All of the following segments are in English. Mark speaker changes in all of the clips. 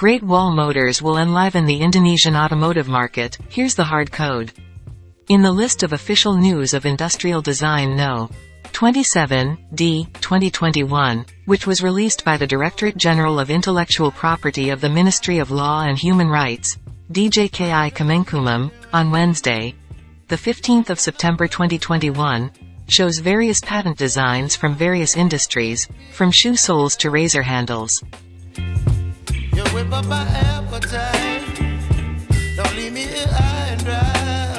Speaker 1: Great Wall Motors will enliven the Indonesian automotive market, here's the hard code. In the list of official news of industrial design No. 27, D, 2021, which was released by the Directorate General of Intellectual Property of the Ministry of Law and Human Rights, DJKI Kemenkumham, on Wednesday, the 15th of September 2021, shows various patent designs from various industries, from shoe soles to razor handles
Speaker 2: whip up my appetite. Don't leave me here high and dry.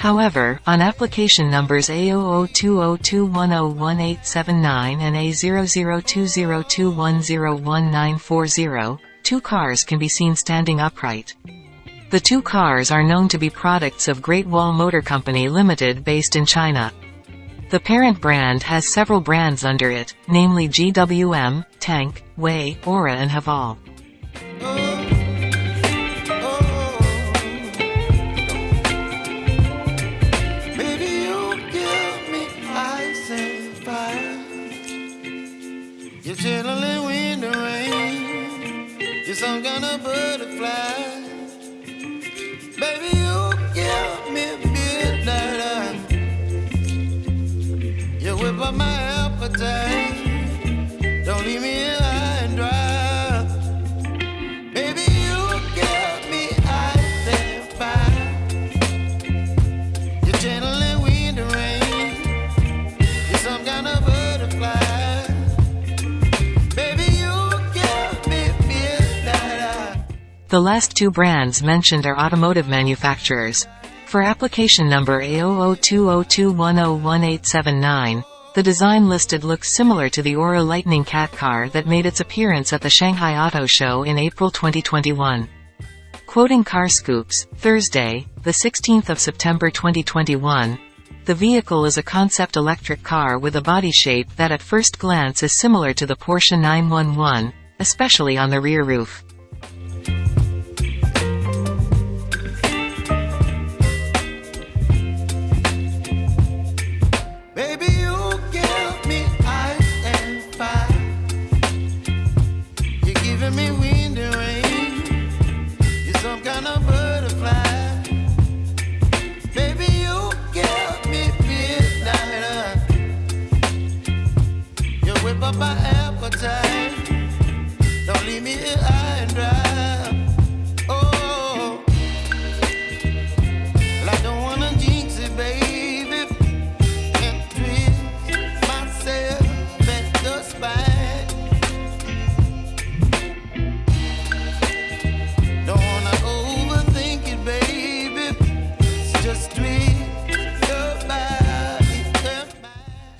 Speaker 1: However, on application numbers A002021011879 and A002021011940, two cars can be seen standing upright. The two cars are known to be products of Great Wall Motor Company Limited based in China. The parent brand has several brands under it, namely GWM, Tank, WEY, ORA and Haval.
Speaker 2: You're some kind of butterfly. Baby, you give me midnight. You whip up my appetite. Don't leave me
Speaker 1: The last two brands mentioned are automotive manufacturers. For application number A002021011879, the design listed looks similar to the ORA Lightning Cat car that made its appearance at the Shanghai Auto Show in April 2021. Quoting Carscoops, Thursday, the 16th of September 2021, the vehicle is a concept electric car with a body shape that at first glance is similar to the Porsche 911, especially on the rear roof.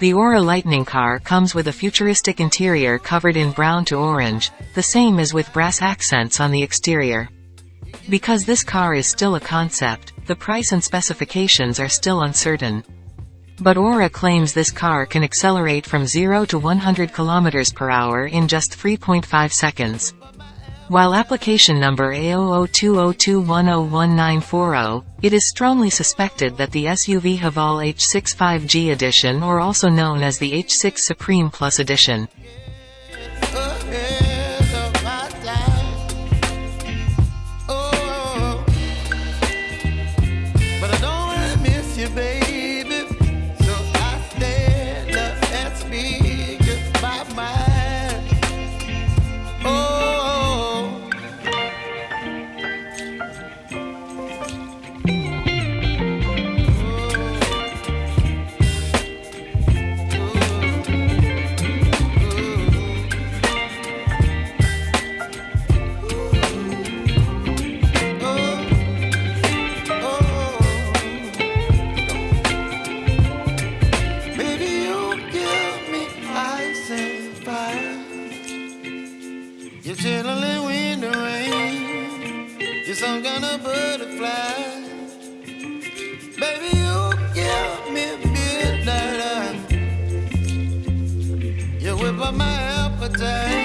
Speaker 1: The ORA Lightning car comes with a futuristic interior covered in brown to orange, the same as with brass accents on the exterior. Because this car is still a concept, the price and specifications are still uncertain. But ORA claims this car can accelerate from 0 to 100 km per hour in just 3.5 seconds. While application number A002021011940, it is strongly suspected that the SUV Haval H6 5G edition or also known as the H6 Supreme Plus edition.
Speaker 2: You're chilling with the rain. You're some kind of butterfly. Baby, you give me midnight. You whip up my appetite.